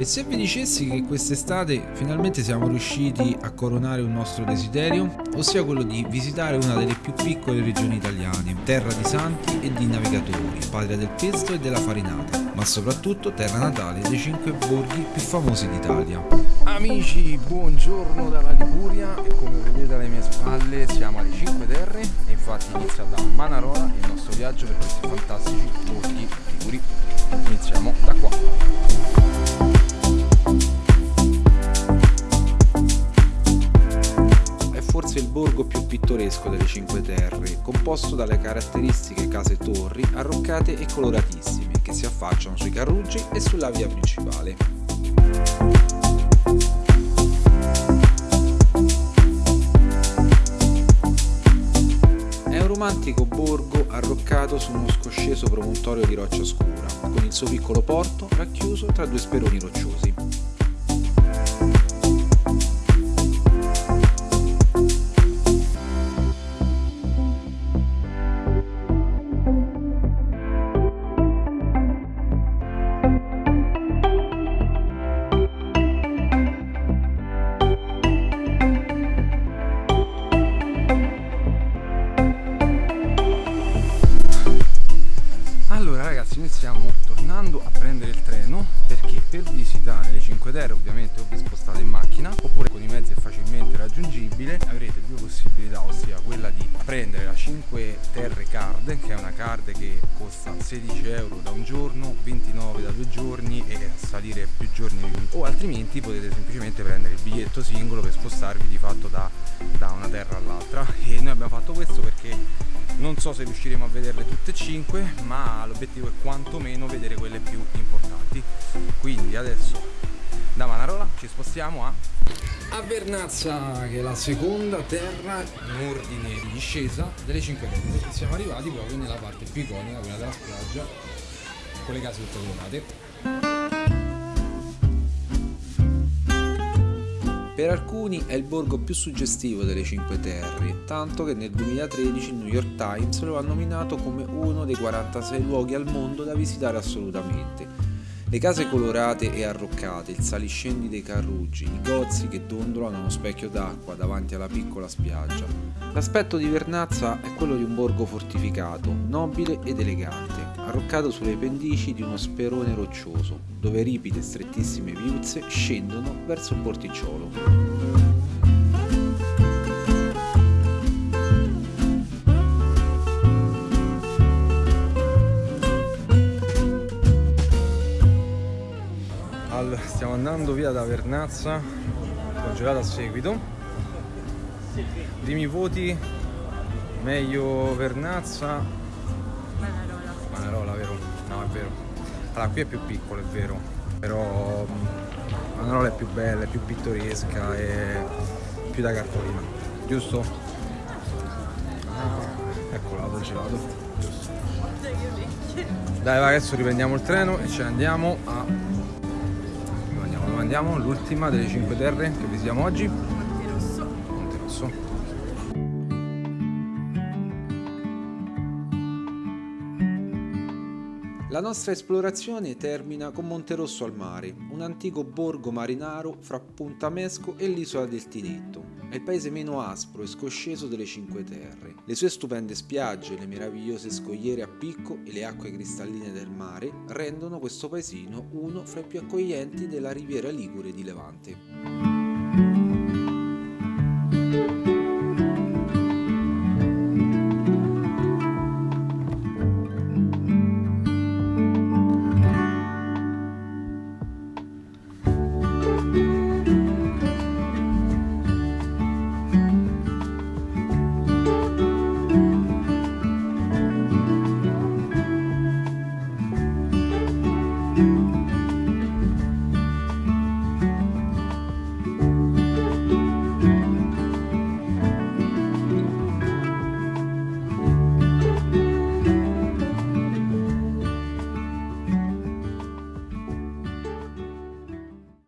E se vi dicessi che quest'estate finalmente siamo riusciti a coronare un nostro desiderio, ossia quello di visitare una delle più piccole regioni italiane, terra di santi e di navigatori, patria del pesto e della farinata, ma soprattutto terra natale dei cinque borghi più famosi d'Italia. Amici, buongiorno dalla Liguria e come vedete alle mie spalle siamo alle Cinque Terre e infatti inizia da Manarola il nostro viaggio per questi fantastici borghi liguri. Iniziamo Forse il borgo più pittoresco delle Cinque Terre, composto dalle caratteristiche case torri arroccate e coloratissime che si affacciano sui carruggi e sulla via principale. È un romantico borgo arroccato su uno scosceso promontorio di roccia scura, con il suo piccolo porto racchiuso tra due speroni rocciosi. Iniziamo tornando a prendere il treno perché per visitare le Cinque Terre ovviamente o vi spostate in macchina oppure con i mezzi è facilmente raggiungibile avrete due possibilità ossia quella di prendere la 5 Terre Card che è una card che costa 16 euro da un giorno 29 da due giorni e salire più giorni o altrimenti potete semplicemente prendere il biglietto singolo per spostarvi di fatto da, da una terra all'altra. E noi abbiamo fatto questo perché non so se riusciremo a vederle tutte e cinque ma l'obiettivo è quantomeno vedere quelle più importanti. Quindi adesso da Manarola ci spostiamo a a Vernazza che è la seconda terra in ordine di discesa delle cinque terre siamo arrivati proprio nella parte più iconica quella della spiaggia con le case tutte colorate Per alcuni è il borgo più suggestivo delle Cinque Terre, tanto che nel 2013 il New York Times lo ha nominato come uno dei 46 luoghi al mondo da visitare assolutamente. Le case colorate e arroccate, il saliscendi dei carruggi, i gozzi che dondolano uno specchio d'acqua davanti alla piccola spiaggia. L'aspetto di Vernazza è quello di un borgo fortificato, nobile ed elegante, arroccato sulle pendici di uno sperone roccioso, dove ripide e strettissime viuzze scendono verso il porticciolo. Stiamo andando via da Vernazza congelato a seguito primi voti meglio Vernazza Manarola. Vero? no è vero allora qui è più piccolo è vero però mh, Manarola è più bella è più pittoresca è più da cartolina giusto? Ah, ecco la dove gelato giusto dai va adesso riprendiamo il treno e ce ne andiamo a dove andiamo? Dove andiamo? L'ultima delle 5 terre che visitiamo oggi La nostra esplorazione termina con Monterosso al mare, un antico borgo marinaro fra Puntamesco e l'isola del Tinetto. È il paese meno aspro e scosceso delle Cinque Terre. Le sue stupende spiagge, le meravigliose scogliere a picco e le acque cristalline del mare rendono questo paesino uno fra i più accoglienti della riviera Ligure di Levante.